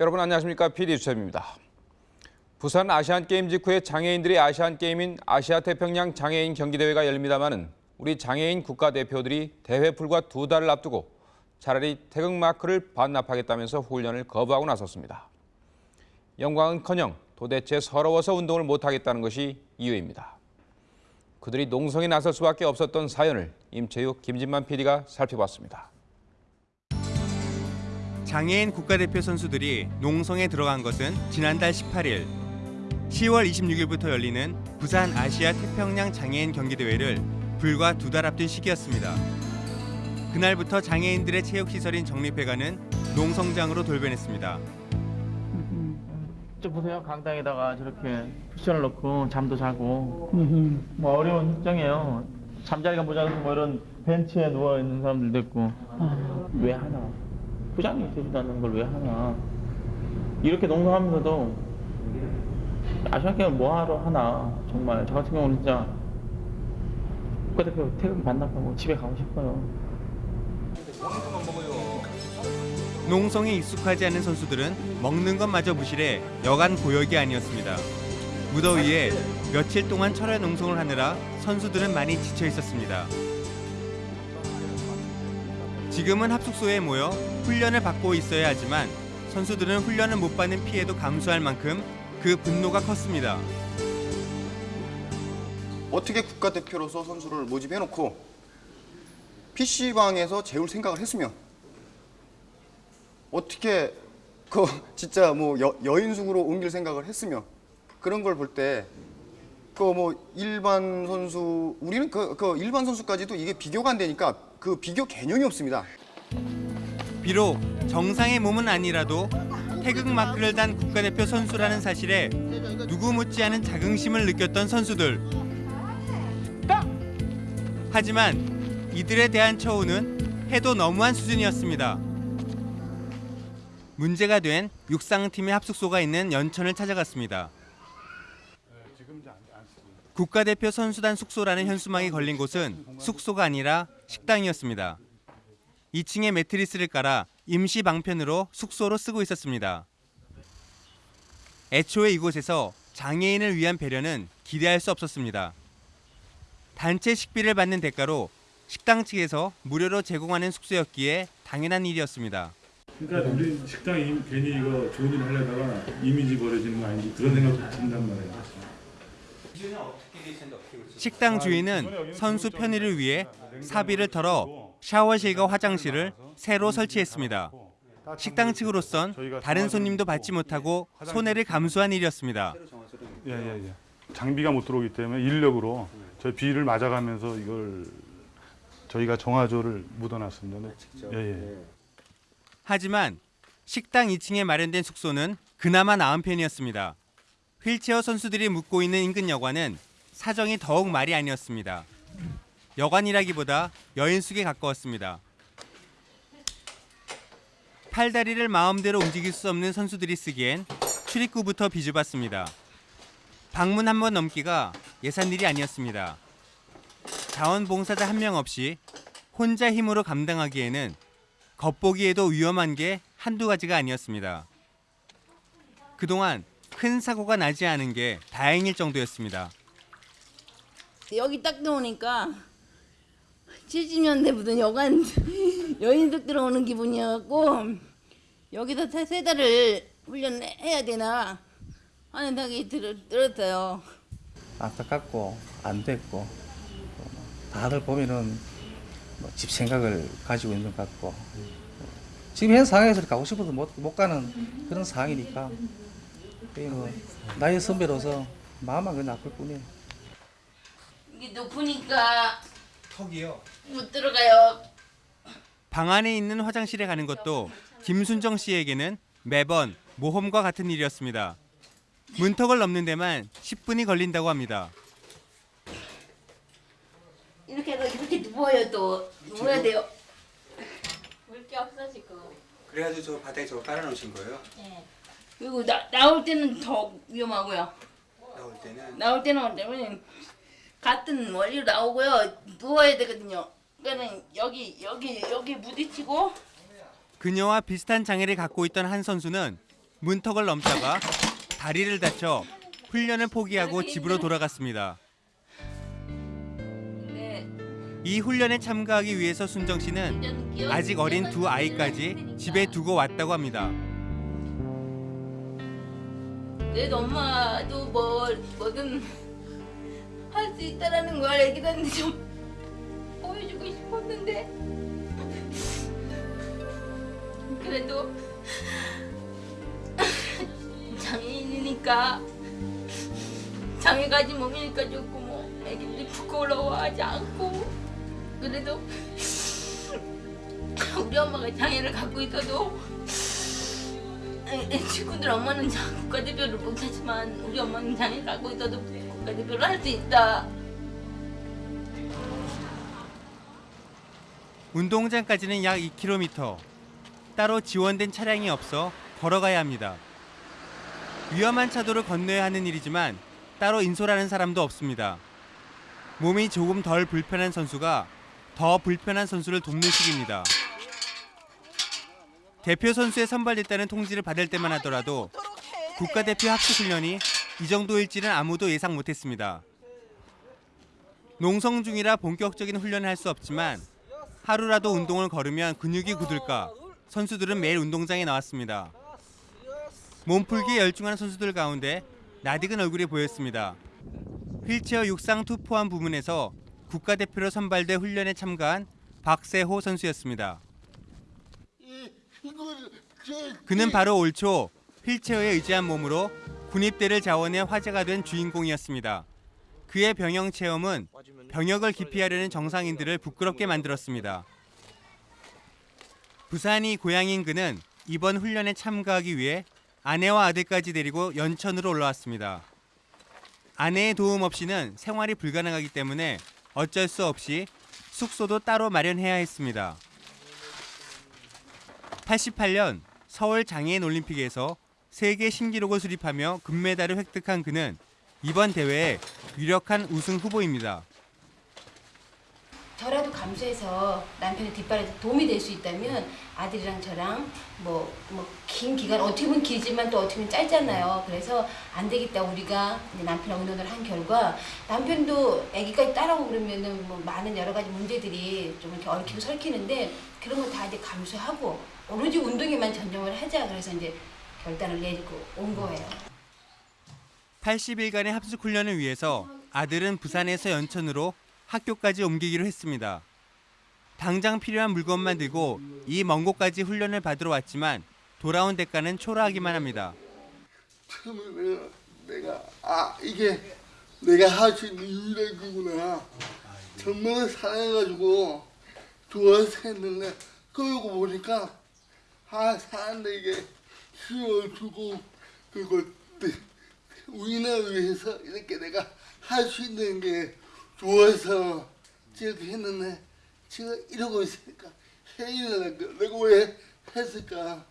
여러분 안녕하십니까 PD 수첩입니다. 부산 아시안게임 직후에 장애인들의 아시안게임인 아시아 태평양 장애인 경기대회가 열립니다마는 우리 장애인 국가대표들이 대회 불과 두 달을 앞두고 차라리 태극마크를 반납하겠다면서 훈련을 거부하고 나섰습니다. 영광은커녕 도대체 서러워서 운동을 못하겠다는 것이 이유입니다. 그들이 농성에 나설 수밖에 없었던 사연을 임채육, 김진만 PD가 살펴봤습니다. 장애인 국가대표 선수들이 농성에 들어간 것은 지난달 18일. 10월 26일부터 열리는 부산 아시아 태평양 장애인 경기대회를 불과 두 달 앞둔 시기였습니다. 그날부터 장애인들의 체육시설인 정립회관은 농성장으로 돌변했습니다. 저 보세요. 강당에다가 저렇게 쿠션을 넣고 잠도 자고. 뭐 어려운 협정이에요. 잠자리가 모자라서 뭐 이런 벤치에 누워 있는 사람들도 있고. 왜 하나 부장님이 해준다는 걸 왜 하나 이렇게 농성하면서도 아시안 게임 뭐하러 하나 정말 저 같은 경우는 진짜 국가대표 태극 반납하고 집에 가고 싶어요 농성에 익숙하지 않은 선수들은 먹는 것마저 무실해 여간 고역이 아니었습니다. 무더위에 며칠 동안 철야 농성을 하느라 선수들은 많이 지쳐 있었습니다. 지금은 합숙소에 모여 훈련을 받고 있어야 하지만 선수들은 훈련을 못 받는 피해도 감수할 만큼 그 분노가 컸습니다. 어떻게 국가대표로서 선수를 모집해놓고 PC방에서 재울 생각을 했으면 어떻게 그 진짜 뭐 여, 여인숙으로 옮길 생각을 했으면 그런 걸 볼 때 그 뭐 일반 선수 우리는 그, 그 일반 선수까지도 이게 비교가 안 되니까 그 비교 개념이 없습니다. 비록 정상의 몸은 아니라도 태극 마크를 단 국가대표 선수라는 사실에 누구 못지 않은 자긍심을 느꼈던 선수들. 하지만 이들에 대한 처우는 해도 너무한 수준이었습니다. 문제가 된 육상팀의 합숙소가 있는 연천을 찾아갔습니다. 국가대표 선수단 숙소라는 현수막이 걸린 곳은 숙소가 아니라 식당이었습니다. 2층에 매트리스를 깔아 임시 방편으로 숙소로 쓰고 있었습니다. 애초에 이곳에서 장애인을 위한 배려는 기대할 수 없었습니다. 단체 식비를 받는 대가로 식당 측에서 무료로 제공하는 숙소였기에 당연한 일이었습니다. 그러니까 우리 식당이 괜히 이거 좋은 일 하려다가 이미지 버려지는 거 아닌지 그런 생각도 든단 말이에요. 식당 주인은 선수 편의를 위해 사비를 털어 샤워실과 화장실을 새로 설치했습니다. 식당 측으로선 다른 손님도 받지 못하고 손해를 감수한 일이었습니다. 예 예 예. 장비가 못 들어오기 때문에 인력으로 저희 비를 맞아가면서 이걸 저희가 정화조를 묻어놨습니다. 네. 예, 예. 하지만 식당 2층에 마련된 숙소는 그나마 나은 편이었습니다. 휠체어 선수들이 묵고 있는 인근 여관은 사정이 더욱 말이 아니었습니다. 여관이라기보다 여인숙에 가까웠습니다. 팔다리를 마음대로 움직일 수 없는 선수들이 쓰기엔 출입구부터 비좁았습니다. 방문 한 번 넘기가 예산 일이 아니었습니다. 자원봉사자 한 명 없이 혼자 힘으로 감당하기에는 겉보기에도 위험한 게 한두 가지가 아니었습니다. 그동안 큰 사고가 나지 않은 게 다행일 정도였습니다. 여기 딱 들어오니까 70년대 무슨 여관 여인들 들어오는 기분이었고 여기서 세, 세 달을 훈련해야 되나 하는 생각이 들, 들었어요. 안타깝고 안 됐고 다들 보면은 뭐 집 생각을 가지고 있는 것 같고 지금 현 상황에서 가고 싶어도 못, 못 가는 그런 상황이니까 뭐 나의 선배로서 마음만 그냥 아플 뿐이에요. 이게 높으니까 턱이요. 못 들어가요. 방 안에 있는 화장실에 가는 것도 김순정 씨에게는 매번 모험과 같은 일이었습니다. 문턱을 넘는 데만 10분이 걸린다고 합니다. 이렇게 이렇게 누워요 또 누워야 돼요. 물게 없어지고 그래가지고 저 바닥에 저거 깔아놓으신 거예요? 그리고 나, 나올 때는 더 위험하고요. 나올 때는 나올 때는 때문에 같은 원리로 나오고요. 누워야 되거든요. 그러니까는 여기 여기 여기 부딪히고 그녀와 비슷한 장애를 갖고 있던 한 선수는 문턱을 넘다가 다리를 다쳐 훈련을 포기하고 집으로 돌아갔습니다. 네. 이 훈련에 참가하기 위해서 순정 씨는 아직 어린 두 아이까지 집에 두고 왔다고 합니다. 그래도 엄마도 뭐 뭐든 할 수 있다라는 걸 애기들한테 좀 보여주고 싶었는데. 그래도 장애인이니까 장애 가진 몸이니까 좋고 뭐 애기들이 부끄러워하지 않고 그래도 우리 엄마가 장애를 갖고 있어도 친구들 엄마는 자- 국가대표를 못하지만 우리 엄마는 장애 갖고 있어도 국가대표를 할 수 있다. 운동장까지는 약 2km. 따로 지원된 차량이 없어 걸어가야 합니다. 위험한 차도를 건너야 하는 일이지만 따로 인솔하는 사람도 없습니다. 몸이 조금 덜 불편한 선수가 더 불편한 선수를 돕는 식입니다. 대표 선수에 선발됐다는 통지를 받을 때만 하더라도 국가대표 합숙 훈련이 이 정도일지는 아무도 예상 못했습니다. 농성 중이라 본격적인 훈련을 할 수 없지만 하루라도 운동을 거르면 근육이 굳을까 선수들은 매일 운동장에 나왔습니다. 몸풀기에 열중하는 선수들 가운데 낯익은 얼굴이 보였습니다. 휠체어 육상 투포환 부문에서 국가대표로 선발돼 훈련에 참가한 박세호 선수였습니다. 그는 바로 올 초 휠체어에 의지한 몸으로 군입대를 자원해 화제가 된 주인공이었습니다. 그의 병영 체험은 병역을 기피하려는 정상인들을 부끄럽게 만들었습니다. 부산이 고향인 그는 이번 훈련에 참가하기 위해 아내와 아들까지 데리고 연천으로 올라왔습니다. 아내의 도움 없이는 생활이 불가능하기 때문에 어쩔 수 없이 숙소도 따로 마련해야 했습니다. 88년 서울 장애인 올림픽에서 세계 신기록을 수립하며 금메달을 획득한 그는 이번 대회에 유력한 우승 후보입니다. 저라도 감수해서 남편의 뒷발에 도움이 될 수 있다면 아들이랑 저랑 뭐 뭐 긴 기간 어떻게 보면 길지만 또 어떻게 보면 짧잖아요. 그래서 안 되겠다 우리가 남편하고 의논을 한 결과 남편도 아기까지 따라오고 그러면은 뭐 많은 여러 가지 문제들이 좀 이렇게 얽히고 설키는데 그런 거다 이제 감수하고 오로지 운동에만 전념을 하자 그래서 이제 결단을 내리고 온 거예요. 80일간의 합숙 훈련을 위해서 아들은 부산에서 연천으로 학교까지 옮기기로 했습니다. 당장 필요한 물건만 들고 이 먼 곳까지 훈련을 받으러 왔지만 돌아온 대가는 초라하기만 합니다. 처음에 내가, 내가 아 이게 내가 할 수 있는 유일한 거구나 정말 사랑해가지고 좋아서 했는데 그러고 보니까 아 사람들에게 힘을 주고 그리고 우리나라를 위해서 이렇게 내가 할 수 있는 게 좋아서 이렇게 했는데 지금 이러고 있으니까 해이는 내가 왜 했을까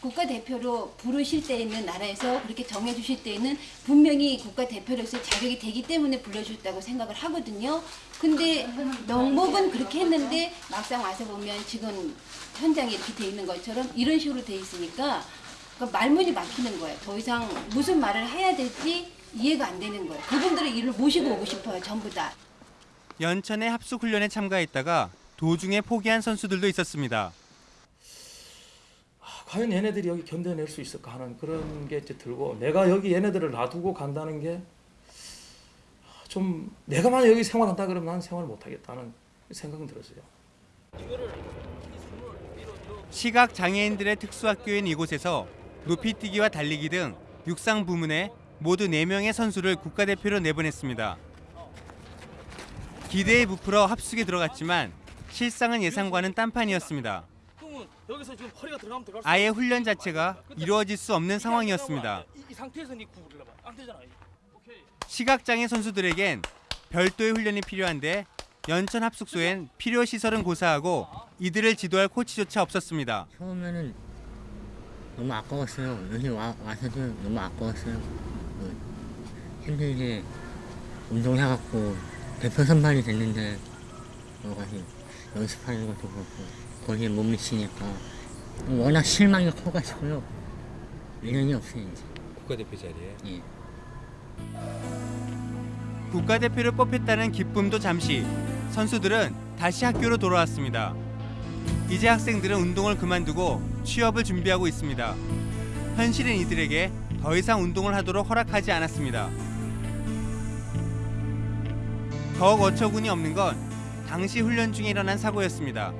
국가대표로 부르실 때에는 나라에서 그렇게 정해주실 때에는 분명히 국가대표로서 자격이 되기 때문에 불러주셨다고 생각을 하거든요. 근데 명목은 그렇게 했는데 막상 와서 보면 지금 현장에 이렇게 돼 있는 것처럼 이런 식으로 돼 있으니까 그러니까 말문이 막히는 거예요. 더 이상 무슨 말을 해야 될지 이해가 안 되는 거예요. 그분들의 일을 모시고 오고 싶어요. 전부 다. 연천의 합숙 훈련에 참가했다가 도중에 포기한 선수들도 있었습니다. 과연 얘네들이 여기 견뎌낼 수 있을까 하는 그런 게 이제 들고 내가 여기 얘네들을 놔두고 간다는 게 좀 내가 만약 여기 생활한다 그러면 난 생활 못하겠다는 생각은 들었어요. 시각 장애인들의 특수학교인 이곳에서 높이뛰기와 달리기 등 육상 부문에 모두 4명의 선수를 국가대표로 내보냈습니다. 기대에 부풀어 합숙에 들어갔지만 실상은 예상과는 딴판이었습니다. 여기서 지금 허리가 들어가면 들어갈 아예 훈련 자체가 이루어질 수 없는 상황이었습니다. 이, 이 상태에서 니 구부리려 봐. 안 되잖아. 오케이. 시각장애 선수들에겐 별도의 훈련이 필요한데 연천 합숙소엔 필요 시설은 고사하고 이들을 지도할 코치조차 없었습니다. 처음에는 너무 아까웠어요. 여기 와, 와서도 너무 아까웠어요. 그 힘들게 운동해갖고 대표 선발이 됐는데 여기 연습하는 것도 그렇고 거기에 못 미치니까 워낙 실망이 커가지고요. 인연이 없어요 이제. 국가대표 자리에. 예. 국가대표를 뽑혔다는 기쁨도 잠시 선수들은 다시 학교로 돌아왔습니다. 이제 학생들은 운동을 그만두고 취업을 준비하고 있습니다. 현실은 이들에게 더 이상 운동을 하도록 허락하지 않았습니다. 더욱 어처구니 없는 건 당시 훈련 중에 일어난 사고였습니다.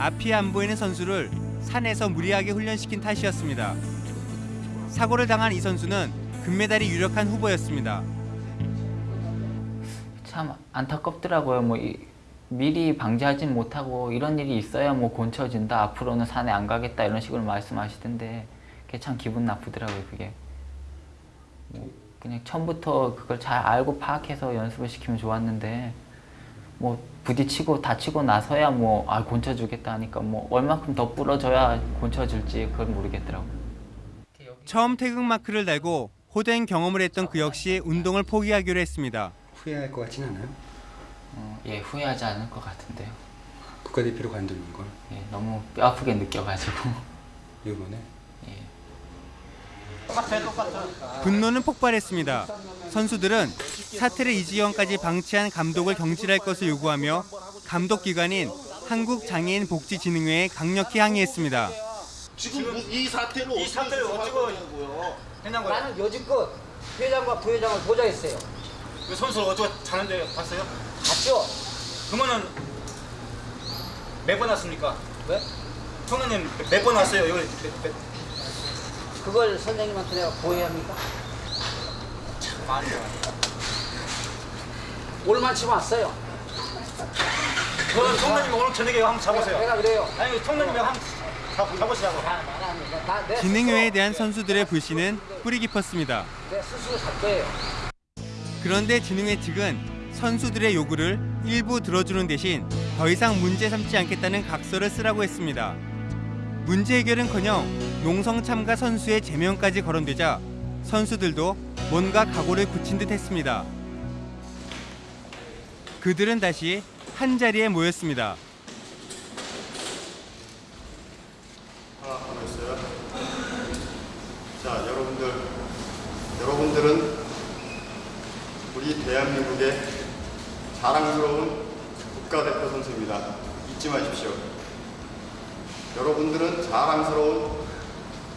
앞이 안 보이는 선수를 산에서 무리하게 훈련시킨 탓이었습니다. 사고를 당한 이 선수는 금메달이 유력한 후보였습니다. 참 안타깝더라고요. 뭐 이, 미리 방지하진 못하고 이런 일이 있어야 뭐 곤쳐진다. 앞으로는 산에 안 가겠다 이런 식으로 말씀하시던데 그게 참 기분 나쁘더라고요. 그게 뭐 그냥 처음부터 그걸 잘 알고 파악해서 연습을 시키면 좋았는데 뭐 부딪히고 다치고 나서야 뭐 아 곤쳐주겠다 하니까 뭐 얼마큼 더 부러져야 곤쳐질지 그걸 모르겠더라고요. 처음 태극 마크를 달고 호된 경험을 했던 그 역시 운동을 포기하기로 했습니다. 후회할 것 같진 않아요? 어, 예 후회하지 않을 것 같은데요. 국가대표로 관두는 걸 예 너무 뼈 아프게 느껴가지고 이번에 분노는 폭발했습니다. 선수들은 사태를 이지영까지 방치한 감독을 경질할 것을 요구하며 감독 기관인 한국장애인복지진흥회에 강력히 항의했습니다. 지금 이 사태를 이 사태를 어쩌고 했냐고요. 나는 여지껏 회장과 부회장을 보좌했어요. 그 선수 어쩌고 자는데 봤어요? 봤죠? 그러면은 몇번 왔습니까? 왜? 성우님 몇번 왔어요? 몇, 그걸 선생님한테 내가 보여합니까? 많이 올만치면 왔어요. 그럼 성우님 오늘 저녁에 한번 잡으세요. 내가 그래요. 아니 성우님 한번 잡, 잡으시라고. 진흥회에 대한 선수들의 불신은 뿌리 깊었습니다. 그런데 진흥회 측은 선수들의 요구를 일부 들어주는 대신 더 이상 문제 삼지 않겠다는 각서를 쓰라고 했습니다. 문제 해결은커녕 농성 참가 선수의 제명까지 거론되자 선수들도 뭔가 각오를 굳힌 듯 했습니다. 그들은 다시 한 자리에 모였습니다. 자, 여러분들, 여러분들은 우리 대한민국의 자랑스러운 국가대표 선수입니다. 잊지 마십시오. 여러분들은 자랑스러운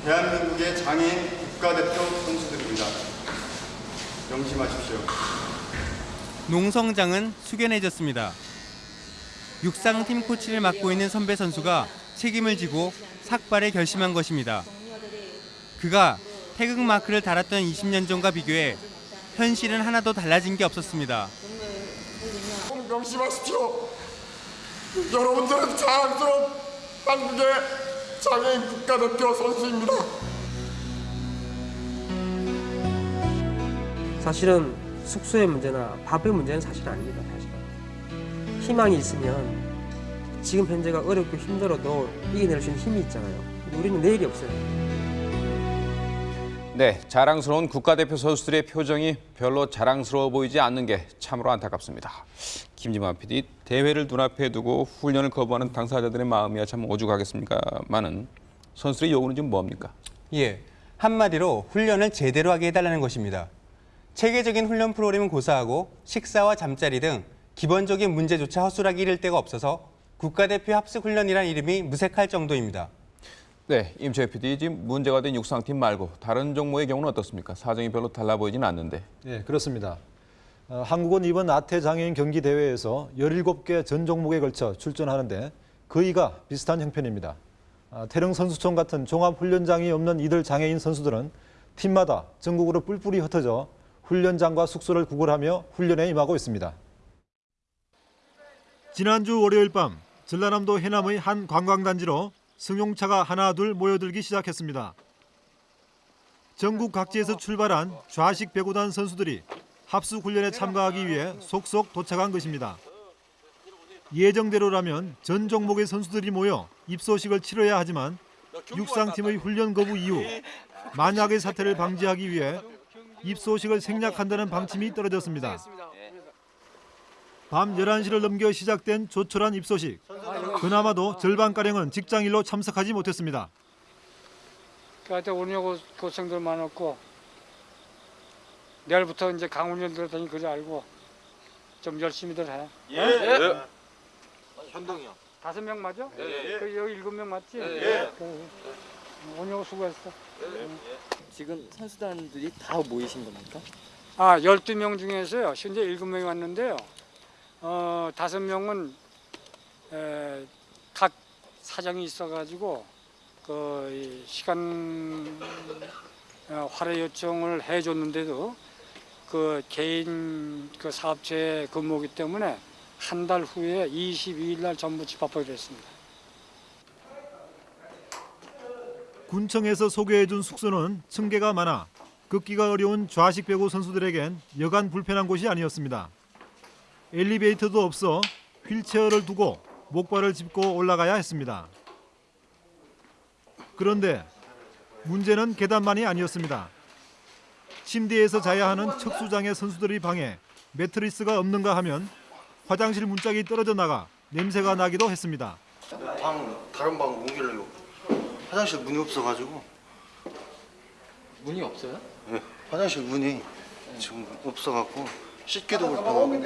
대한민국의 장애인 국가대표 선수들입니다. 명심하십시오. 농성장은 숙연해졌습니다. 육상 팀 코치를 맡고 있는 선배 선수가 책임을 지고 삭발에 결심한 것입니다. 그가 태극 마크를 달았던 20년 전과 비교해 현실은 하나도 달라진 게 없었습니다. 명심하십시오. 여러분들은 자랑스러운 한국의 장애인 국가대표 선수입니다. 사실은 숙소의 문제나 밥의 문제는 사실 아닙니다. 사실은. 희망이 있으면 지금 현재가 어렵고 힘들어도 이겨낼 수 있는 힘이 있잖아요. 우리는 내일이 없어요. 네, 자랑스러운 국가대표 선수들의 표정이 별로 자랑스러워 보이지 않는 게 참으로 안타깝습니다. 김지만 PD, 대회를 눈앞에 두고 훈련을 거부하는 당사자들의 마음이야 참 오죽하겠습니까만은 선수들의 요구는 좀 뭡니까? 예, 한마디로 훈련을 제대로 하게 해달라는 것입니다. 체계적인 훈련 프로그램은 고사하고 식사와 잠자리 등 기본적인 문제조차 허술하게 이를 데가 없어서 국가대표 합숙 훈련이란 이름이 무색할 정도입니다. 네, 임채 PD, 지금 문제가 된 육상팀 말고 다른 종목의 경우는 어떻습니까? 사정이 별로 달라 보이진 않는데. 네, 그렇습니다. 어, 한국은 이번 아태 장애인 경기 대회에서 17개 전 종목에 걸쳐 출전하는데 거의가 비슷한 형편입니다. 아, 태릉 선수촌 같은 종합 훈련장이 없는 이들 장애인 선수들은 팀마다 전국으로 뿔뿔이 흩어져 훈련장과 숙소를 구걸하며 훈련에 임하고 있습니다. 지난주 월요일 밤 전라남도 해남의 한 관광단지로 승용차가 하나 둘 모여들기 시작했습니다. 전국 각지에서 출발한 좌식 배구단 선수들이 합숙 훈련에 참가하기 위해 속속 도착한 것입니다. 예정대로라면 전 종목의 선수들이 모여 입소식을 치러야 하지만 육상팀의 훈련 거부 이후 만약의 사태를 방지하기 위해 입소식을 생략한다는 방침이 떨어졌습니다. 밤 11시를 넘겨 시작된 조촐한 입소식. 그나마도 절반가량은 직장일로 참석하지 못했습니다. 하여튼 오늘 고- 고생들 많았고 내일부터 이제 강훈련 들었더니 그래 알고 좀 열심히들 해. 예. 예. 현동이요. 다섯 명 맞아? 예. 그 여기 일곱 명 맞지? 예. 그, 오늘 수고했어. 지금 선수단들이 다 모이신 겁니까? 아, 12명 중에서요. 현재 7명이 왔는데요. 어, 5명은 에, 각 사정이 있어 가지고 그이 시간 어, 활애 요청을 해 줬는데도 그 개인 그 사업체 근무기 때문에 한 달 후에 22일 날 전부 집합하게 됐습니다. 군청에서 소개해준 숙소는 층계가 많아 걷기가 어려운 좌식 배구 선수들에겐 여간 불편한 곳이 아니었습니다. 엘리베이터도 없어 휠체어를 두고 목발을 짚고 올라가야 했습니다. 그런데 문제는 계단만이 아니었습니다. 침대에서 자야 하는 척수장의 선수들의 방에 매트리스가 없는가 하면 화장실 문짝이 떨어져 나가 냄새가 나기도 했습니다. 방 다른 방 옮기려고 화장실 문이 없어가지고 문이 없어요? 예, 화장실 문이 지금 없어갖고 씻기도 불편하고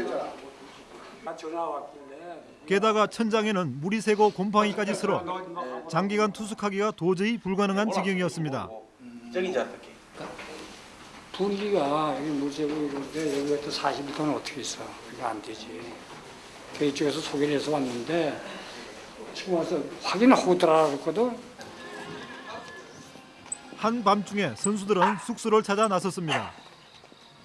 게다가 천장에는 물이 새고 곰팡이까지 슬어 장기간 투숙하기가 도저히 불가능한 지경이었습니다. 저기 이제 어떻게? 분위기가 여기 무쇠고 이런데 여기가 또 40m는 어떻게 있어? 그게 안 되지. 그 이쪽에서 소개를 해서 왔는데 지금 와서 확인하고 들어라 그랬거든. 한밤중에 선수들은 숙소를 찾아 나섰습니다.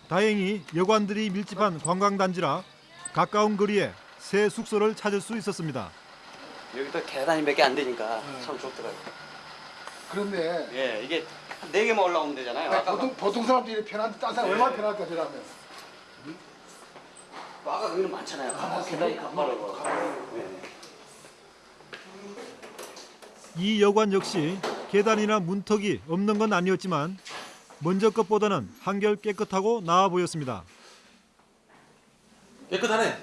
다행히 여관들이 밀집한 관광단지라 가까운 거리에 새 숙소를 찾을 수 있었습니다. 여기도 계단이 몇 개 안 되니까 참 좋더라고요. 그런데 예, 이게 한네 개만 올라오면 되잖아요. 야, 보통 보통 사람들이 편한데 딴 사람 얼마나 편할까 저라면. 아까 거기는 많잖아요. 아, 계단이 가파르고. 이 여관 역시 계단이나 문턱이 없는 건 아니었지만 먼저 것보다는 한결 깨끗하고 나아 보였습니다. 깨끗하네.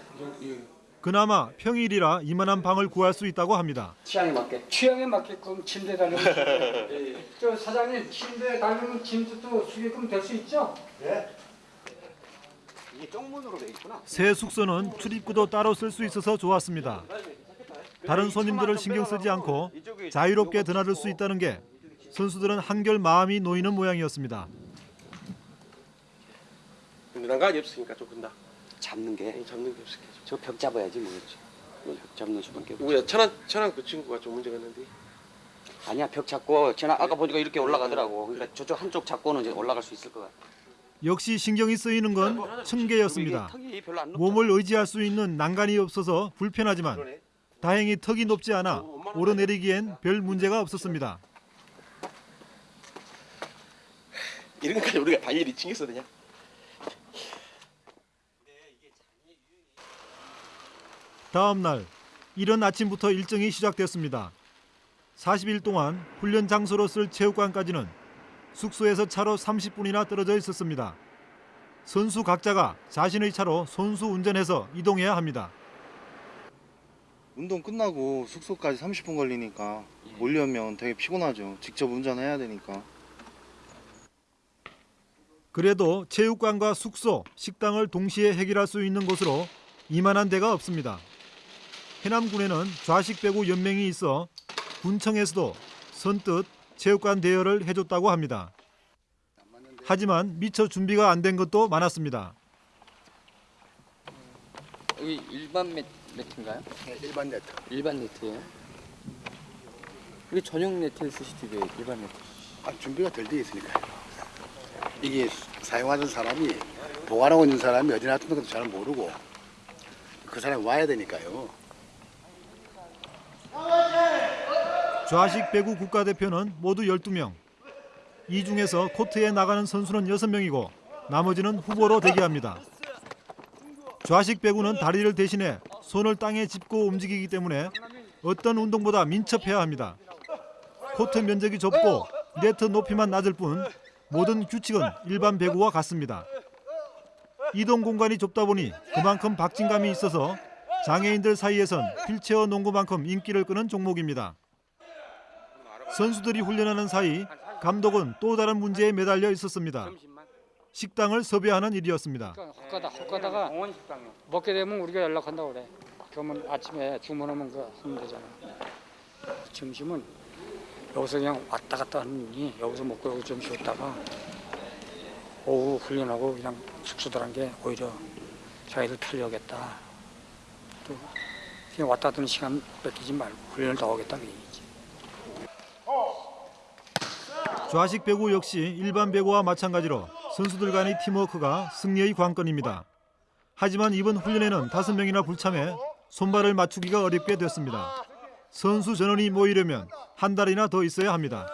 그나마 평일이라 이만한 방을 구할 수 있다고 합니다. 취향에 맞게. 취향에 맞게끔 침대 달려면 저 사장님 침대 달리면 짐도 수게끔 될 수 있죠? 네. 이게 쪽문으로 돼 있구나. 새 숙소는 출입구도 따로 쓸 수 있어서 좋았습니다. 다른 손님들을 신경 쓰지 않고 자유롭게 드나들 수 있다는 게 선수들은 한결 마음이 놓이는 모양이었습니다. 난간이 없으니까 좀 근다. 잡는 게 잡는 게 없으니까 저벽 잡아야지 뭐겠지. 벽 잡는 수밖에 없지. 누구야? 천안 천안 그 친구가 좀 문제가 있는데. 아니야 벽 잡고 지난 아까 보니까 이렇게 올라가더라고. 그러니까 저쪽 한쪽 잡고는 이제 올라갈 수 있을 것 같아. 역시 신경이 쓰이는 건 층계였습니다. 몸을 의지할 수 있는 난간이 없어서 불편하지만 다행히 턱이 높지 않아 오르내리기엔 별 문제가 없었습니다. 이런 것까지 우리가 다 일이 칭했어 그냥. 다음 날 이른 아침부터 일정이 시작됐습니다. 40일 동안 훈련 장소로 쓸 체육관까지는 숙소에서 차로 30분이나 떨어져 있었습니다. 선수 각자가 자신의 차로 손수 운전해서 이동해야 합니다. 운동 끝나고 숙소까지 30분 걸리니까 몰려면 되게 피곤하죠. 직접 운전해야 되니까. 그래도 체육관과 숙소, 식당을 동시에 해결할 수 있는 곳으로 이만한 데가 없습니다. 해남군에는 좌식 배구 연맹이 있어 군청에서도 선뜻 체육관 대여를 해줬다고 합니다. 하지만 미처 준비가 안 된 것도 많았습니다. 여기 일반 매, 매트인가요? 네, 일반 네트. 일반 네트예요? 이게 전용 네트를 쓰시지 왜 일반 네트? 아, 준비가 덜 돼 있으니까요. 이게 사용하는 사람이 보관하고 있는 사람이 어디 놔둔 것도 잘 모르고 그 사람이 와야 되니까요. 좌식 배구 국가대표는 모두 12명. 이 중에서 코트에 나가는 선수는 6명이고 나머지는 후보로 대기합니다. 좌식 배구는 다리를 대신해 손을 땅에 짚고 움직이기 때문에 어떤 운동보다 민첩해야 합니다. 코트 면적이 좁고 네트 높이만 낮을 뿐 모든 규칙은 일반 배구와 같습니다. 이동 공간이 좁다 보니 그만큼 박진감이 있어서 장애인들 사이에선 휠체어 농구만큼 인기를 끄는 종목입니다. 선수들이 훈련하는 사이 감독은 또 다른 문제에 매달려 있었습니다. 식당을 섭외하는 일이었습니다. 헛가다 헛가다가 먹게 되면 우리가 연락한다고 그래. 그러면 아침에 주문하면 그 하면 되잖아. 점심은 여기서 그냥 왔다 갔다 하니 여기서 먹고 여기 좀 쉬었다가 오후 훈련하고 그냥 숙소 들어간 게 오히려 자기들 탈려겠다. 또 그냥 왔다 갔다 시간 뺏기지 말고 훈련을 더 하겠다 그 얘기지. 좌식 배구 역시 일반 배구와 마찬가지로 선수들 간의 팀워크가 승리의 관건입니다. 하지만 이번 훈련에는 다섯 명이나 불참해 손발을 맞추기가 어렵게 됐습니다. 선수 전원이 모이려면 한 달이나 더 있어야 합니다.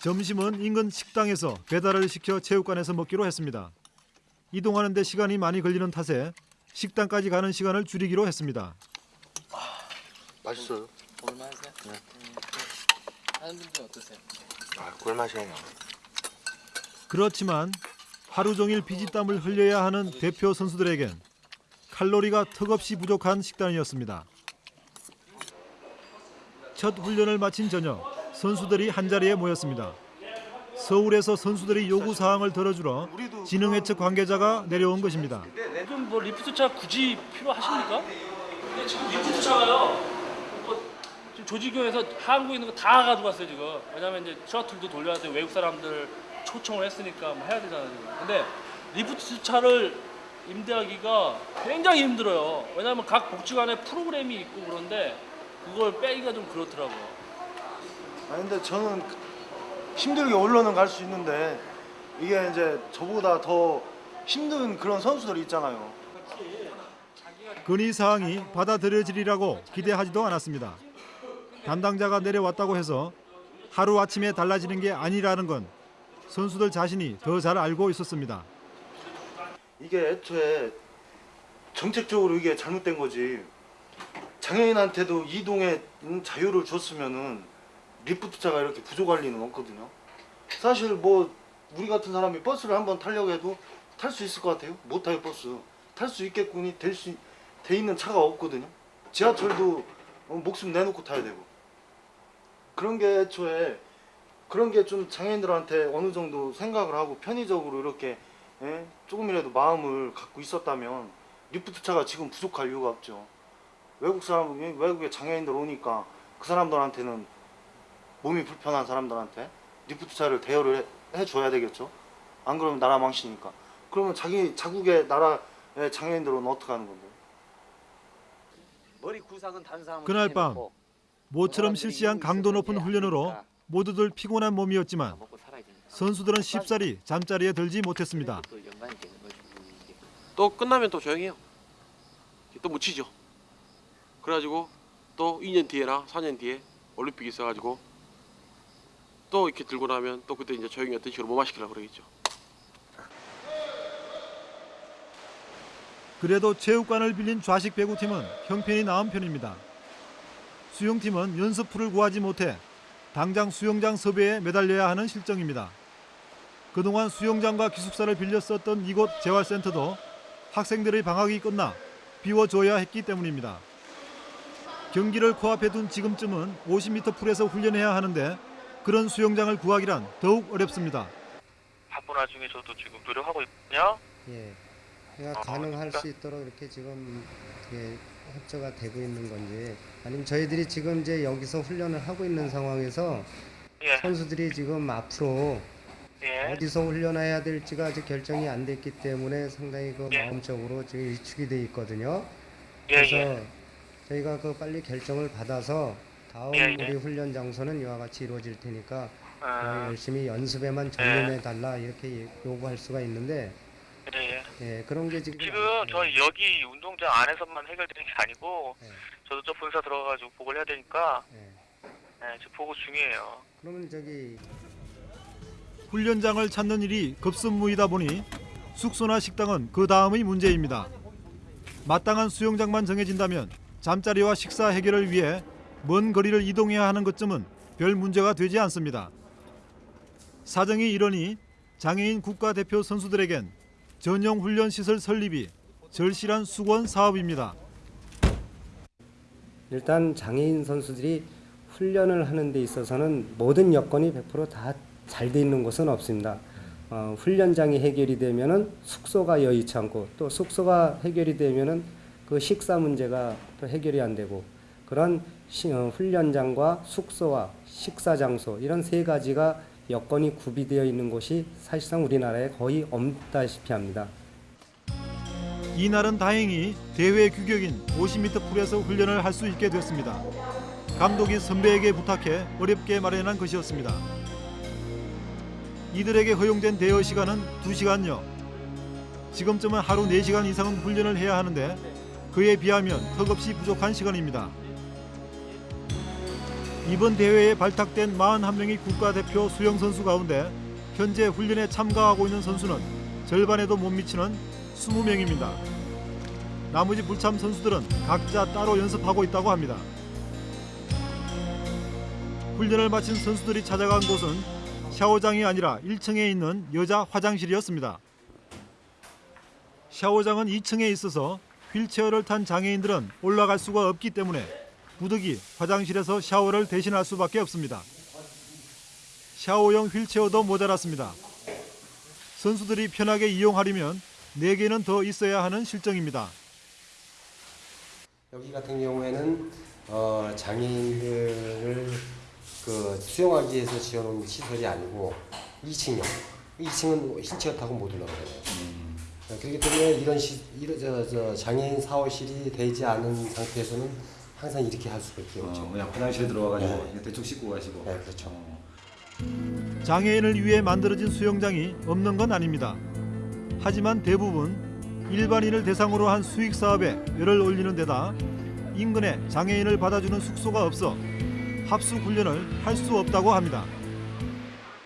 점심은 인근 식당에서 배달을 시켜 체육관에서 먹기로 했습니다. 이동하는 데 시간이 많이 걸리는 탓에 식당까지 가는 시간을 줄이기로 했습니다. 맛있어요. 볼만하세요? 네. 하는 분들 어떠세요? 아, 꿀맛이에요. 그렇지만 하루 종일 피지땀을 흘려야 하는 대표 선수들에겐 칼로리가 턱없이 부족한 식단이었습니다. 첫 훈련을 마친 저녁 선수들이 한자리에 모였습니다. 서울에서 선수들이 요구 사항을 들어주러 진흥회 측 관계자가 내려온 것입니다. 요즘 뭐 리프트차 굳이 필요하십니까? 근데 지금 리프트차가요. 뭐 지금 조직위에서 한국에 있는 거 다 가져갔어요 지금. 왜냐면 이제 셔틀도 돌려야 돼 외국 사람들 초청을 했으니까 뭐 해야 되잖아요 지금. 근데 리프트 차를 임대하기가 굉장히 힘들어요. 왜냐면 각 복지관에 프로그램이 있고 그런데 그걸 빼기가 좀 그렇더라고요. 아니 근데 저는 힘들게 올라는 갈 수 있는데 이게 이제 저보다 더 힘든 그런 선수들이 있잖아요. 건의 사항이 받아들여지리라고 기대하지도 않았습니다. 담당자가 내려왔다고 해서 하루 아침에 달라지는 게 아니라는 건 선수들 자신이 더 잘 알고 있었습니다. 이게 애초에 정책적으로 이게 잘못된 거지. 장애인한테도 이동의 자유를 줬으면은 리프트차가 이렇게 부족할 리는 없거든요. 사실 뭐 우리 같은 사람이 버스를 한번 타려고 해도 탈 수 있을 것 같아요. 못 타요 버스. 탈 수 있겠군이 될 수 돼 있는 차가 없거든요. 지하철도 어, 목숨 내놓고 타야 되고. 그런 게 애초에 그런 게 좀 장애인들한테 어느 정도 생각을 하고 편의적으로 이렇게 예? 조금이라도 마음을 갖고 있었다면 리프트차가 지금 부족할 이유가 없죠. 외국 사람 외국에 장애인들 오니까 그 사람들한테는 몸이 불편한 사람들한테 리프트차를 대여를 해, 해줘야 되겠죠. 안 그러면 나라 망치니까. 그러면 자기 자국의 나라의 장애인들은 어떻게 하는 건데? 그날 밤 모처럼 실시한 강도 높은 훈련으로 모두들 피곤한 몸이었지만 선수들은 쉽사리 잠자리에 들지 못했습니다. 또 끝나면 또 조용히 해요. 또 묻히죠. 그래가지고 또 2년 뒤에나 4년 뒤에 올림픽이 있어가지고 또 이렇게 들고 나면 또 그때 이제 조용히 어떤 식으로 무마시키려고 그러겠죠. 그래도 체육관을 빌린 좌식 배구팀은 형편이 나은 편입니다. 수영팀은 연습풀을 구하지 못해 당장 수영장 섭외에 매달려야 하는 실정입니다. 그동안 수영장과 기숙사를 빌려 썼던 이곳 재활센터도 학생들의 방학이 끝나 비워줘야 했기 때문입니다. 경기를 코앞에 둔 지금쯤은 50m 풀에서 훈련해야 하는데 그런 수영장을 구하기란 더욱 어렵습니다. 바쁜 와중에 저도 지금 노력하고 있거든요. 예, 그러니까 가능할 수 있도록 이렇게 지금 예, 협조가 되고 있는 건지 아니면 저희들이 지금 이제 여기서 훈련을 하고 있는 상황에서 예. 선수들이 지금 앞으로 예. 어디서 훈련해야 될지가 아직 결정이 안 됐기 때문에 상당히 그 마음적으로 지금 위축이 돼 있거든요. 예, 그래서 예. 저희가 그 빨리 결정을 받아서 다음 예, 예. 우리 훈련 장소는 이와 같이 이루어질 테니까 아. 어, 열심히 연습에만 전념해 달라 이렇게 요구할 수가 있는데 예, 예. 예, 그런 게 지금 지금 저희 여기 운동장 안에서만 해결되는 게 아니고 네. 저도 저 본사 들어가가지고 보고를 해야 되니까 예, 저 보고 중이에요. 그러면 저기 훈련장을 찾는 일이 급선무이다 보니 숙소나 식당은 그 다음의 문제입니다. 마땅한 수영장만 정해진다면 잠자리와 식사 해결을 위해 먼 거리를 이동해야 하는 것쯤은 별 문제가 되지 않습니다. 사정이 이러니 장애인 국가대표 선수들에겐 전용 훈련 시설 설립이 절실한 수건 사업입니다. 일단 장애인 선수들이 훈련을 하는 데 있어서는 모든 여건이 100%다 잘 돼 있는 곳은 없습니다. 어, 훈련장이 해결이 되면은 숙소가 여의치 않고 또 숙소가 해결이 되면은 그 식사 문제가 또 해결이 안 되고 그런 시, 어, 훈련장과 숙소와 식사 장소 이런 세 가지가 여건이 구비되어 있는 곳이 사실상 우리나라에 거의 없다시피 합니다. 이날은 다행히 대회 규격인 50m 풀에서 훈련을 할 수 있게 됐습니다. 감독이 선배에게 부탁해 어렵게 마련한 것이었습니다. 이들에게 허용된 대여 시간은 2시간여. 지금쯤은 하루 4시간 이상은 훈련을 해야 하는데 그에 비하면 턱없이 부족한 시간입니다. 이번 대회에 발탁된 41명의 국가대표 수영 선수 가운데 현재 훈련에 참가하고 있는 선수는 절반에도 못 미치는 20명입니다. 나머지 불참 선수들은 각자 따로 연습하고 있다고 합니다. 훈련을 마친 선수들이 찾아간 곳은 샤워장이 아니라 1층에 있는 여자 화장실이었습니다. 샤워장은 2층에 있어서 휠체어를 탄 장애인들은 올라갈 수가 없기 때문에 부득이 화장실에서 샤워를 대신할 수밖에 없습니다. 샤워용 휠체어도 모자랐습니다. 선수들이 편하게 이용하려면 4개는 더 있어야 하는 실정입니다. 여기 같은 경우에는 어, 장애인들을 그 수용하기 위해서 지어놓은 시설이 아니고 2층이요. 2층은 휠체어 타고 못 올라가요. 어, 그렇기 때문에 이런 시, 이런 저, 저 장애인 사호실이 되지 않은 상태에서는 항상 이렇게 할 수밖에 없죠. 그냥 화장실에 들어가가지고 네. 그냥 대충 씻고 가시고. 네, 그렇죠. 장애인을 위해 만들어진 수영장이 없는 건 아닙니다. 하지만 대부분 일반인을 대상으로 한 수익 사업에 열을 올리는 데다 인근에 장애인을 받아주는 숙소가 없어 합숙 훈련을 할 수 없다고 합니다.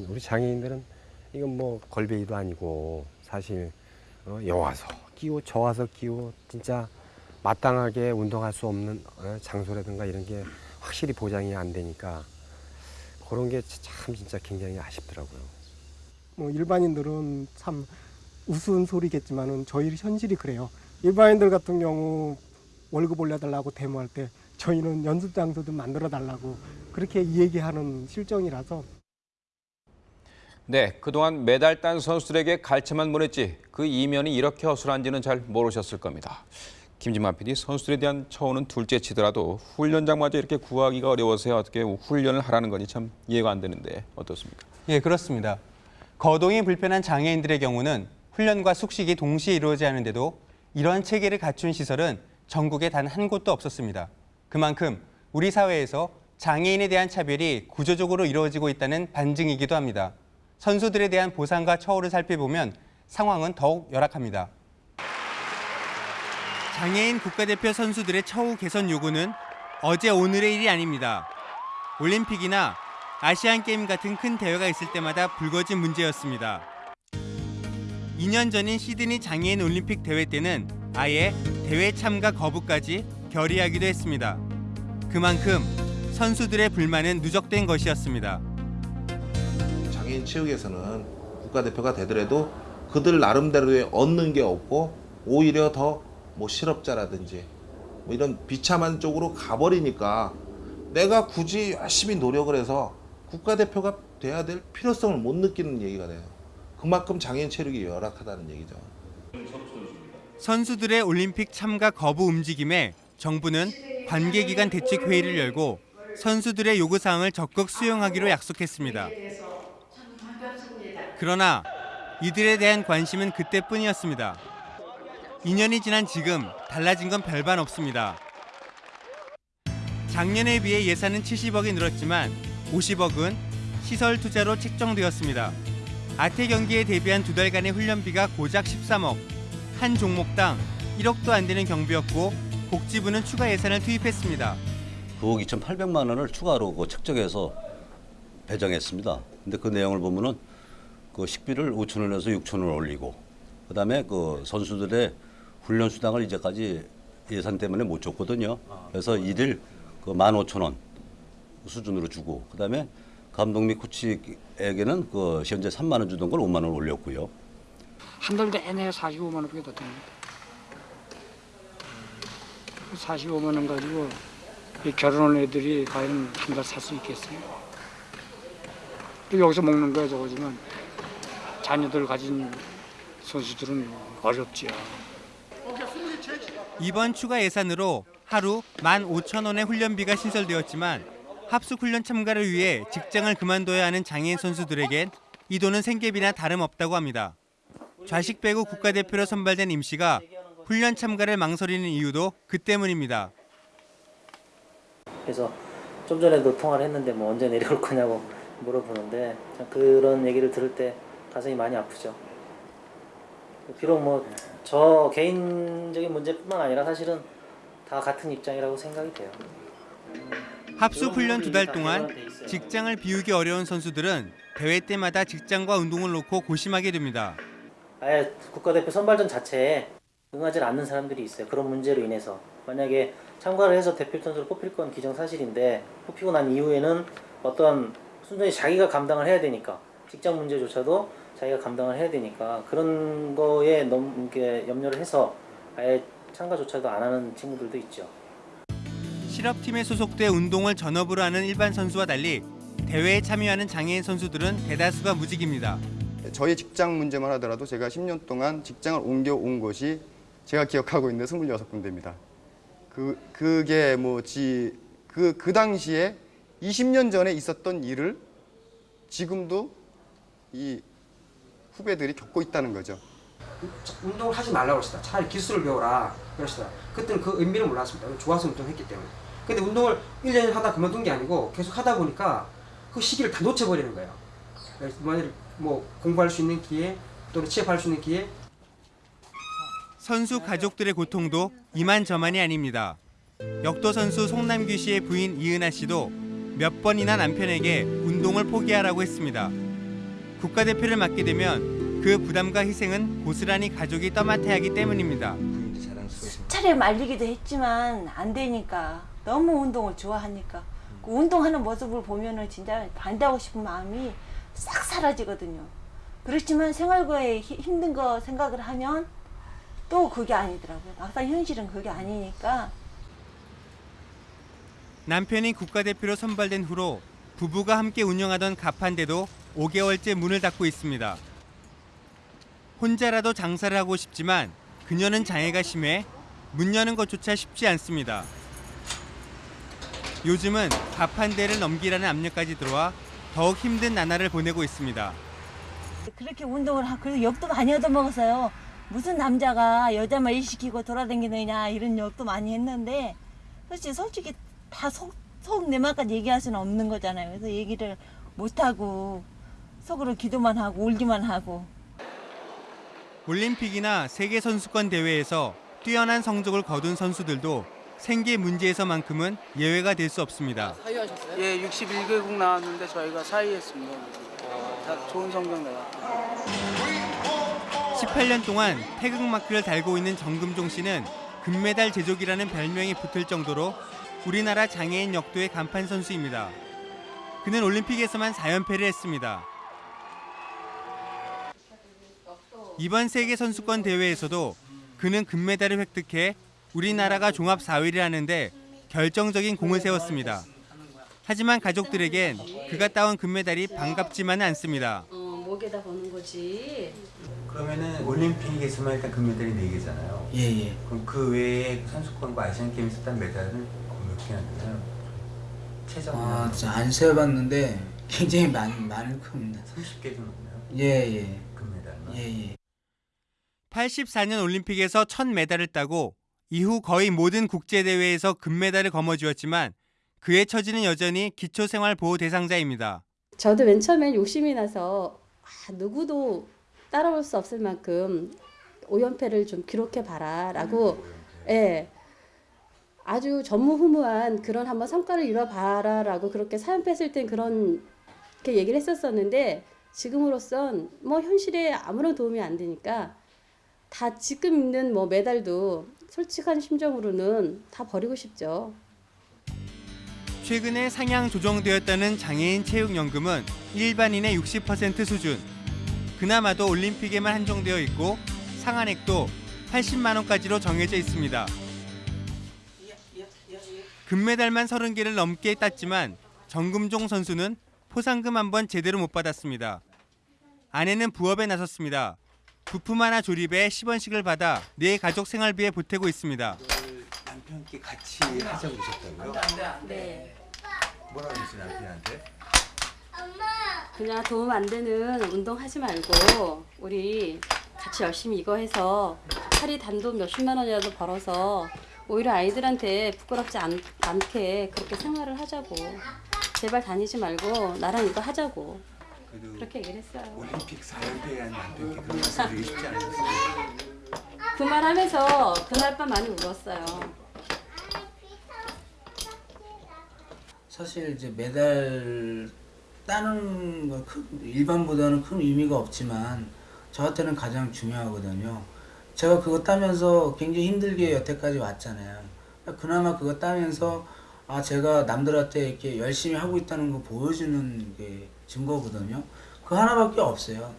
우리 장애인들은 이건 뭐 걸베이도 아니고 사실 어, 여와서 끼고 저와서 끼고 진짜 마땅하게 운동할 수 없는 어, 장소라든가 이런 게 확실히 보장이 안 되니까 그런 게 참 진짜 굉장히 아쉽더라고요. 뭐 일반인들은 참 우스운 소리겠지만은 저희 현실이 그래요. 일반인들 같은 경우 월급 올려달라고 데모할 때 저희는 연습 장소도 만들어 달라고 그렇게 얘기하는 실정이라서 네, 그동안 메달 딴 선수들에게 갈채만 보냈지 그 이면이 이렇게 허술한지는 잘 모르셨을 겁니다. 김진만 PD, 선수들에 대한 처우는 둘째 치더라도 훈련장마저 이렇게 구하기가 어려워서 어떻게 훈련을 하라는 건지 참 이해가 안 되는데 어떻습니까? 예, 그렇습니다. 거동이 불편한 장애인들의 경우는 훈련과 숙식이 동시에 이루어지지 않은데도 이러한 체계를 갖춘 시설은 전국에 단 한 곳도 없었습니다. 그만큼 우리 사회에서 장애인에 대한 차별이 구조적으로 이루어지고 있다는 반증이기도 합니다. 선수들에 대한 보상과 처우를 살펴보면 상황은 더욱 열악합니다. 장애인 국가대표 선수들의 처우 개선 요구는 어제 오늘의 일이 아닙니다. 올림픽이나 아시안 게임 같은 큰 대회가 있을 때마다 불거진 문제였습니다. 2년 전인 시드니 장애인 올림픽 대회 때는 아예 대회 참가 거부까지 결의하기도 했습니다. 그만큼 선수들의 불만은 누적된 것이었습니다. 장애인 체육에서는 국가대표가 되더라도 그들 나름대로의 얻는 게 없고 오히려 더 뭐 실업자라든지 뭐 이런 비참한 쪽으로 가버리니까 내가 굳이 열심히 노력을 해서 국가대표가 돼야 될 필요성을 못 느끼는 얘기가 돼요. 그만큼 장애인 체력이 열악하다는 얘기죠. 선수들의 올림픽 참가 거부 움직임에 정부는 관계기관 대책 회의를 열고 선수들의 요구 사항을 적극 수용하기로 약속했습니다. 그러나 이들에 대한 관심은 그때뿐이었습니다. 2년이 지난 지금 달라진 건 별반 없습니다. 작년에 비해 예산은 70억이 늘었지만 50억은 시설 투자로 책정되었습니다. 아태 경기에 대비한 두 달간의 훈련비가 고작 13억, 한 종목당 1억도 안 되는 경비였고 복지부는 추가 예산을 투입했습니다. 9억 2,800만 원을 추가로 그 책정해서 배정했습니다. 근데 그 내용을 보면은 그 식비를 5천 원에서 6천 원 올리고 그다음에 그 선수들의 훈련 수당을 이제까지 예산 때문에 못 줬거든요. 그래서 일일 그 15,000원 수준으로 주고 그다음에 감독 및 코치에게는 그 현재 3만 원 주던 걸 5만 원 올렸고요. 한 달 내내 45만 원밖에 더 됩니다. 45만 원 가지고 이 결혼한 애들이 과연 한 달 살 수 있겠어요? 또 여기서 먹는 거야 저거지만 자녀들 가진 선수들은 어렵지요. 이번 추가 예산으로 하루 15,000원의 훈련비가 신설되었지만 합숙 훈련 참가를 위해 직장을 그만둬야 하는 장애인 선수들에겐 이 돈은 생계비나 다름없다고 합니다. 좌식 배구 국가대표로 선발된 임 씨가 훈련 참가를 망설이는 이유도 그 때문입니다. 그래서 좀 전에도 통화를 했는데 뭐 언제 내려올 거냐고 물어보는데 참 그런 얘기를 들을 때 가슴이 많이 아프죠. 비록 뭐 저 개인적인 문제뿐만 아니라 사실은 다 같은 입장이라고 생각이 돼요. 합숙 훈련 두 달 동안 직장을 비우기 어려운 선수들은 대회 때마다 직장과 운동을 놓고 고심하게 됩니다. 아예 국가대표 선발전 자체에 응하지 않는 사람들이 있어요. 그런 문제로 인해서 만약에 참가를 해서 대표 선수로 뽑힐 건 기정사실인데 뽑히고 난 이후에는 어떤 순전히 자기가 감당을 해야 되니까 직장 문제조차도 자기가 감당을 해야 되니까 그런 거에 너무 이렇게 염려를 해서 아예 참가조차도 안 하는 친구들도 있죠. 실업팀에 소속돼 운동을 전업으로 하는 일반 선수와 달리 대회에 참여하는 장애인 선수들은 대다수가 무직입니다. 저희 직장 문제만 하더라도 제가 10년 동안 직장을 옮겨온 것이 제가 기억하고 있는 26군데입니다. 그, 그게 뭐 지, 그, 그 당시에 20년 전에 있었던 일을 지금도 이 후배들이 겪고 있다는 거죠. 운동을 하지 말라고 그러시다. 차라리 기술을 배워라. 그러시다. 그때는 그 의미를 몰랐습니다. 좋아서 운동했기 때문에. 근데 운동을 1년 하다 그만둔 게 아니고 계속 하다 보니까 그 시기를 다 놓쳐버리는 거예요. 만일 뭐 공부할 수 있는 기회 또는 취업할 수 있는 기회 선수 가족들의 고통도 이만저만이 아닙니다. 역도 선수 송남규 씨의 부인 이은하 씨도 몇 번이나 남편에게 운동을 포기하라고 했습니다. 국가대표를 맡게 되면 그 부담과 희생은 고스란히 가족이 떠맡아야 하기 때문입니다. 차례 말리기도 했지만 안 되니까 너무 운동을 좋아하니까 그 운동하는 모습을 보면 은 진짜 반대하고 싶은 마음이 싹 사라지거든요. 그렇지만 생활고에 히- 힘든 거 생각을 하면 또 그게 아니더라고요. 막상 현실은 그게 아니니까 남편이 국가대표로 선발된 후로 부부가 함께 운영하던 가판대도 5개월째 문을 닫고 있습니다. 혼자라도 장사를 하고 싶지만 그녀는 장애가 심해 문 여는 것조차 쉽지 않습니다. 요즘은 가판대를 넘기라는 압력까지 들어와 더욱 힘든 나날을 보내고 있습니다. 그렇게 운동을 하, 그래도 욕도 많이 얻어먹었어요. 무슨 남자가 여자만 일시키고 돌아다니느냐 이런 욕도 많이 했는데 솔직히 솔직히 다 속 속 내막까지 얘기할 수는 없는 거잖아요. 그래서 얘기를 못 하고 속으로 기도만 하고 울기만 하고 올림픽이나 세계 선수권 대회에서 뛰어난 성적을 거둔 선수들도 생계 문제에서만큼은 예외가 될 수 없습니다. 사유하셨어요? 예, 61개국 나왔는데 저희가 사유했습니다. 다 좋은 성적 내가. 18년 동안 태극 마크를 달고 있는 정금종 씨는 금메달 제조기라는 별명이 붙을 정도로 우리나라 장애인 역도의 간판 선수입니다. 그는 올림픽에서만 4연패를 했습니다. 이번 세계 선수권 대회에서도 그는 금메달을 획득해 우리나라가 종합 4위를 하는데 결정적인 공을 세웠습니다. 하지만 가족들에겐 그가 따온 금메달이 반갑지만은 않습니다. 어, 목에다 거는 거지. 그러면은 올림픽에서만 일단 금메달이 4개잖아요. 예, 예. 그럼 그 외에 선수권과 아시안 게임에서 딴 메달은 몇 개나 되나요? 최저 아, 진짜 안 세어봤는데 굉장히 많, 많을 겁니다. 30개 정도 되나요? 예, 예. 금메달만. 예, 예. 84년 올림픽에서 첫 메달을 따고 이후 거의 모든 국제 대회에서 금메달을 거머쥐었지만 그의 처지는 여전히 기초생활보호 대상자입니다. 저도 맨 처음엔 욕심이 나서 아, 누구도 따라올 수 없을 만큼 오연패를 좀 기록해 봐라 라고 예. 아주 전무후무한 그런 한번 성과를 이뤄 봐라 라고 그렇게 사연패 했을 땐 그런 게 얘기를 했었었는데 지금으로선 뭐 현실에 아무런 도움이 안 되니까 다 지금 있는 뭐 메달도 솔직한 심정으로는 다 버리고 싶죠. 최근에 상향 조정되었다는 장애인 체육연금은 일반인의 60% 수준. 그나마도 올림픽에만 한정되어 있고 상한액도 80만 원까지로 정해져 있습니다. 금메달만 30개를 넘게 땄지만 정금종 선수는 포상금 한 번 제대로 못 받았습니다. 아내는 부업에 나섰습니다. 부품 하나 조립에 10원씩을 받아 네 가족 생활비에 보태고 있습니다. 남편께 같이 하자고 그러셨다고요? 네. 뭐라고 그랬어요 남편한테? 그냥 도움 안 되는 운동 하지 말고 우리 같이 열심히 이거 해서 하루 단돈 몇십만 원이라도 벌어서 오히려 아이들한테 부끄럽지 않, 않게 그렇게 생활을 하자고 제발 다니지 말고 나랑 이거 하자고 그래도 그렇게 얘기를 했어요. 올림픽 4연패한 남편께 그런 말씀 드리기 쉽지 않으셨어요? 그 말 하면서 그날 밤 많이 울었어요. 사실 이제 메달 따는 거 큰, 일반보다는 큰 의미가 없지만 저한테는 가장 중요하거든요. 제가 그거 따면서 굉장히 힘들게 여태까지 왔잖아요. 그나마 그거 따면서 아 제가 남들한테 이렇게 열심히 하고 있다는 거 보여주는 게 증거거든요. 그 하나밖에 없어요.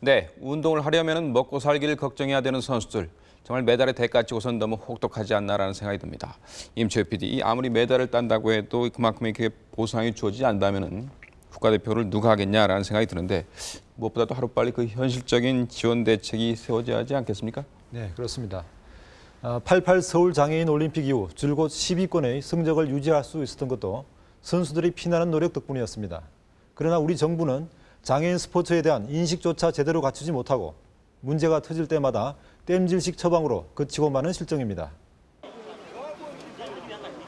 네, 운동을 하려면 먹고 살기를 걱정해야 되는 선수들. 정말 메달의 대가 치고선 너무 혹독하지 않나라는 생각이 듭니다. 임채우 PD, 이 아무리 메달을 딴다고 해도 그만큼의 그 보상이 주어지지 않다면은 국가대표를 누가 하겠냐라는 생각이 드는데 무엇보다도 하루빨리 그 현실적인 지원 대책이 세워져야 하지 않겠습니까? 네, 그렇습니다. 88 서울 장애인 올림픽 이후 줄곧 10위권의 성적을 유지할 수 있었던 것도 선수들이 피나는 노력 덕분이었습니다. 그러나 우리 정부는 장애인 스포츠에 대한 인식조차 제대로 갖추지 못하고 문제가 터질 때마다 땜질식 처방으로 그치고 마는 실정입니다.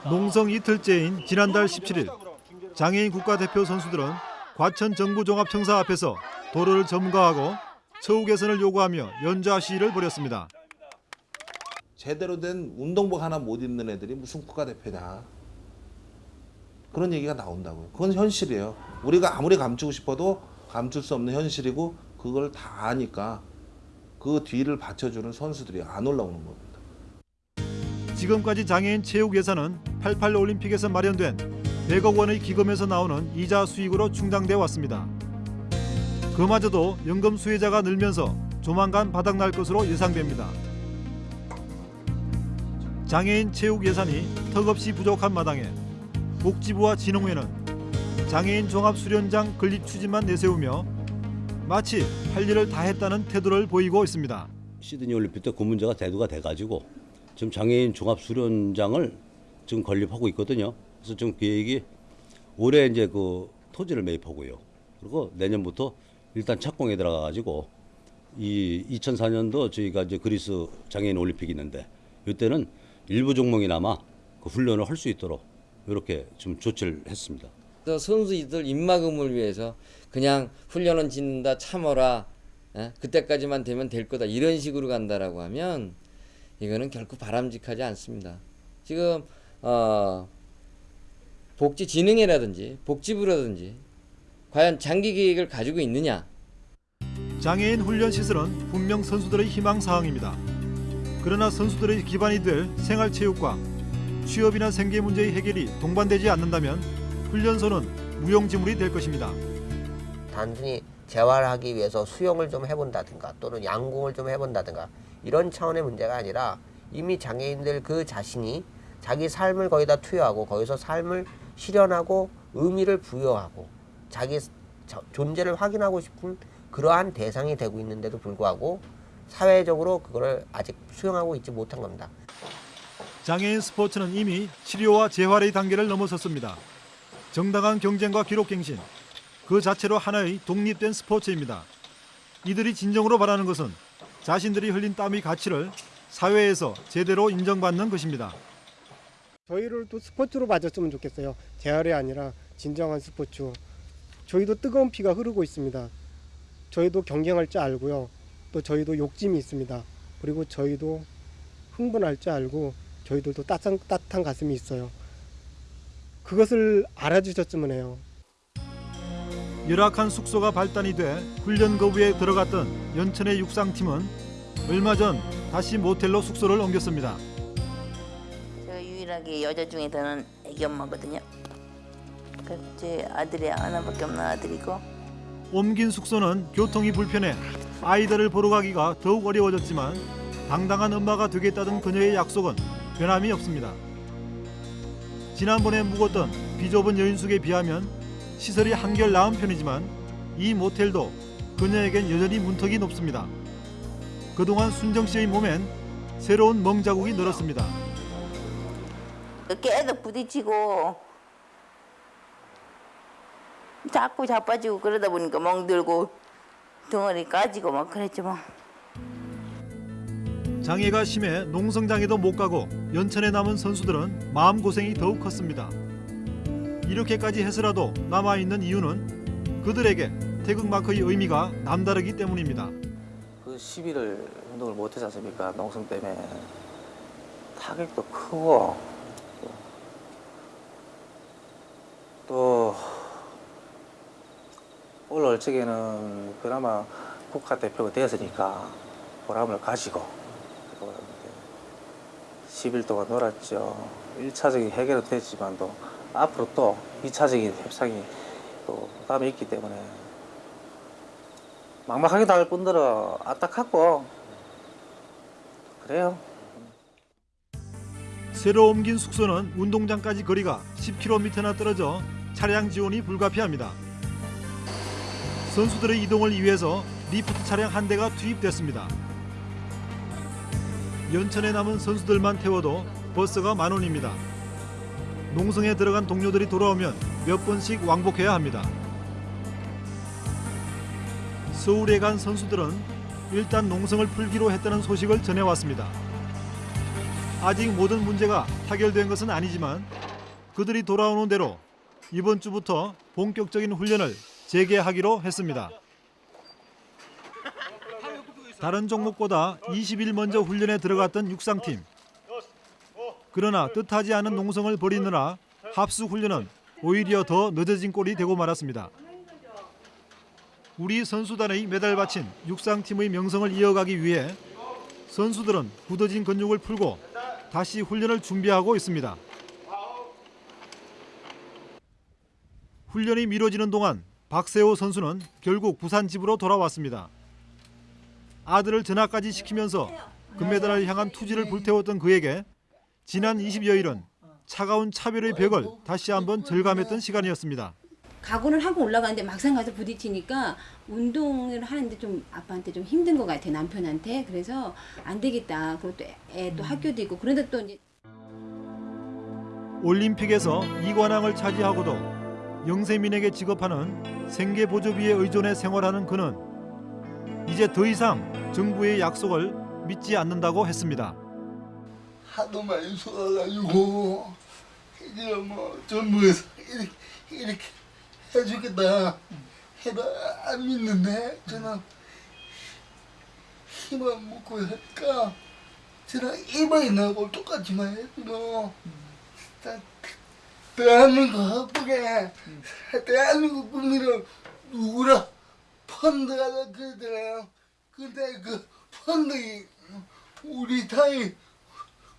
농성 이틀째인 지난달 17일 장애인 국가대표 선수들은 과천 정부종합청사 앞에서 도로를 점거하고 처우 개선을 요구하며 연좌 시위를 벌였습니다. 제대로 된 운동복 하나 못 입는 애들이 무슨 국가대표냐. 그런 얘기가 나온다고요. 그건 현실이에요. 우리가 아무리 감추고 싶어도 감출 수 없는 현실이고 그걸 다 아니까 그 뒤를 받쳐주는 선수들이 안 올라오는 겁니다. 지금까지 장애인 체육 예산은 88 올림픽에서 마련된 100억 원의 기금에서 나오는 이자 수익으로 충당돼 왔습니다. 그마저도 연금 수혜자가 늘면서 조만간 바닥날 것으로 예상됩니다. 장애인 체육 예산이 턱없이 부족한 마당에 복지부와 진흥회는 장애인 종합수련장 건립 추진만 내세우며 마치 할 일을 다 했다는 태도를 보이고 있습니다. 시드니 올림픽 때 그 문제가 대두가 돼가지고 지금 장애인 종합 수련장을 지금 건립하고 있거든요. 그래서 지금 계획이 올해 이제 그 토지를 매입하고요. 그리고 내년부터 일단 착공에 들어가가지고 이 2004년도 저희가 이제 그리스 장애인 올림픽이 있는데 이때는 일부 종목이나마 그 훈련을 할 수 있도록 이렇게 좀 조치를 했습니다. 그래서 선수들 입막음을 위해서 그냥 훈련은 짓는다 참어라 예? 그때까지만 되면 될 거다 이런 식으로 간다라고 하면 이거는 결코 바람직하지 않습니다. 지금 어, 복지진흥회라든지 복지부라든지 과연 장기 계획을 가지고 있느냐 장애인 훈련 시설은 분명 선수들의 희망 사항입니다. 그러나 선수들의 기반이 될 생활체육과 취업이나 생계 문제의 해결이 동반되지 않는다면 훈련소는 무용지물이 될 것입니다. 단순히 재활하기 위해서 수영을 좀 해본다든가 또는 양궁을 좀 해본다든가 이런 차원의 문제가 아니라 이미 장애인들 그 자신이 자기 삶을 거기다 투여하고 거기서 삶을 실현하고 의미를 부여하고 자기 존재를 확인하고 싶은 그러한 대상이 되고 있는데도 불구하고 사회적으로 그거를 아직 수용하고 있지 못한 겁니다. 장애인 스포츠는 이미 치료와 재활의 단계를 넘어섰습니다. 정당한 경쟁과 기록갱신, 그 자체로 하나의 독립된 스포츠입니다. 이들이 진정으로 바라는 것은 자신들이 흘린 땀의 가치를 사회에서 제대로 인정받는 것입니다. 저희를 또 스포츠로 봐줬으면 좋겠어요. 재활이 아니라 진정한 스포츠. 저희도 뜨거운 피가 흐르고 있습니다. 저희도 경쟁할 줄 알고요. 또 저희도 욕심이 있습니다. 그리고 저희도 흥분할 줄 알고 저희들도 따뜻한, 따뜻한 가슴이 있어요. 그것을 알아주셨으면 해요. 열악한 숙소가 발단이 돼 훈련 거부에 들어갔던 연천의 육상팀은 얼마 전 다시 모텔로 숙소를 옮겼습니다. 제가 유일하게 여자 중에서는 애기 엄마거든요. 제 아들이 하나밖에 없는 아들이고 옮긴 숙소는 교통이 불편해 아이들을 보러 가기가 더욱 어려워졌지만 당당한 엄마가 되겠다던 그녀의 약속은 변함이 없습니다. 지난번에 묵었던 비좁은 여인숙에 비하면 시설이 한결 나은 편이지만 이 모텔도 그녀에겐 여전히 문턱이 높습니다. 그동안 순정 씨의 몸엔 새로운 멍 자국이 늘었습니다. 계속 부딪히고 자꾸 자빠지고 그러다 보니까 멍 들고 덩어리 까지고 막 그랬지 뭐. 장애가 심해 농성장에도 못 가고 연천에 남은 선수들은 마음고생이 더욱 컸습니다. 이렇게까지 해서라도 남아있는 이유는 그들에게 태극마크의 의미가 남다르기 때문입니다. 그 시비를 운동을 못하지 않습니까? 농성 때문에 타격도 크고 또올 얼적에는 그나마 국가대표가 되었으니까 보람을 가지고 10일 동안 놀았죠. 1차적인 해결은 됐지만도 앞으로 또 2차적인 협상이 또 남아 있기 때문에 막막하게 나갈 뿐더러 안타깝고 그래요. 새로 옮긴 숙소는 운동장까지 거리가 10km나 떨어져 차량 지원이 불가피합니다. 선수들의 이동을 위해서 리프트 차량 한 대가 투입됐습니다. 연천에 남은 선수들만 태워도 버스가 만 원입니다. 농성에 들어간 동료들이 돌아오면 몇 번씩 왕복해야 합니다. 서울에 간 선수들은 일단 농성을 풀기로 했다는 소식을 전해왔습니다. 아직 모든 문제가 타결된 것은 아니지만 그들이 돌아오는 대로 이번 주부터 본격적인 훈련을 재개하기로 했습니다. 다른 종목보다 20일 먼저 훈련에 들어갔던 육상팀. 그러나 뜻하지 않은 농성을 벌이느라 합수 훈련은 오히려 더 늦어진 꼴이 되고 말았습니다. 우리 선수단의 메달 바친 육상팀의 명성을 이어가기 위해 선수들은 굳어진 근육을 풀고 다시 훈련을 준비하고 있습니다. 훈련이 미뤄지는 동안 박세호 선수는 결국 부산 집으로 돌아왔습니다. 아들을 전학까지 시키면서 금메달을 향한 투지를 불태웠던 그에게 지난 20여일은 차가운 차별의 벽을 다시 한번 절감했던 시간이었습니다. 각오를 하고 올라가는데 막상 가서 부딪히니까 운동을 하는데 좀 아빠한테 좀 힘든 것 같아 남편한테. 그래서 안 되겠다. 그리고 또 애 또 학교도 있고. 그런데 또 이제 올림픽에서 이관왕을 차지하고도 영세민에게 지급하는 생계보조비에 의존해 생활하는 그는 이제 더 이상 정부의 약속을 믿지 않는다고 했습니다. 하도 많이 쏟아가지고 이제 뭐 정부에서 이렇게, 이렇게 해주겠다 해도 안 믿는데 저는 힘을 먹고 저는 이번이 나고 똑같지만 해도 다 대한민국 화쁘게. 대한민국 국민을 누구라 펀드가 그러잖아요 근데 그 펀드이 우리 타이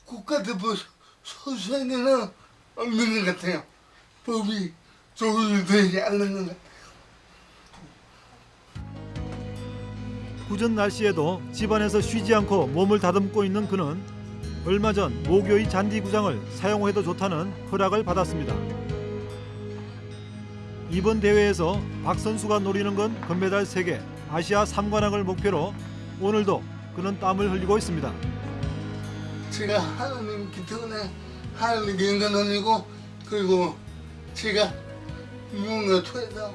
국가대표 선수에게는 없는 것 같아요. 법이 조율되지 않는 것 같아요. 굳은 날씨에도 집안에서 쉬지 않고 몸을 다듬고 있는 그는 얼마 전 모교의 잔디 구장을 사용해도 좋다는 허락을 받았습니다. 이번 대회에서 박 선수가 노리는 건 금메달 3개, 아시아 3관왕을 목표로 오늘도 그는 땀을 흘리고 있습니다. 제가 하나님 기특에 하나님 아니고 그리고 제가 무언가 통해서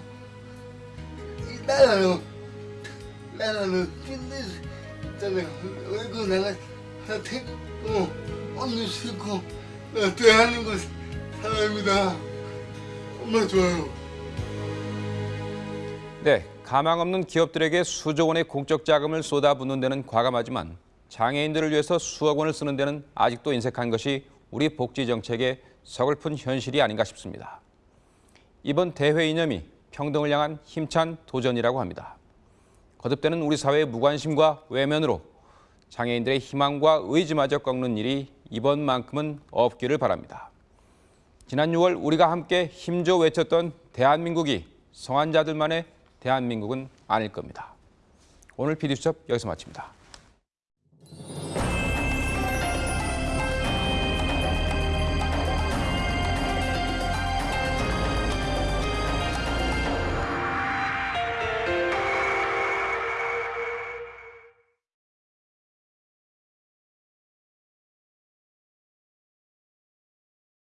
이 나라는 나라는 찐득잖아요 얼굴 내가 택고 언니 싫고 나 대한민국 사람입니다 정말 좋아요 네, 가망 없는 기업들에게 수조 원의 공적 자금을 쏟아붓는 데는 과감하지만 장애인들을 위해서 수억 원을 쓰는 데는 아직도 인색한 것이 우리 복지 정책의 서글픈 현실이 아닌가 싶습니다. 이번 대회 이념이 평등을 향한 힘찬 도전이라고 합니다. 거듭되는 우리 사회의 무관심과 외면으로 장애인들의 희망과 의지마저 꺾는 일이 이번만큼은 없기를 바랍니다. 지난 6월 우리가 함께 힘줘 외쳤던 대한민국이 성환자들만의 대한민국은 아닐 겁니다. 오늘 PD수첩 여기서 마칩니다.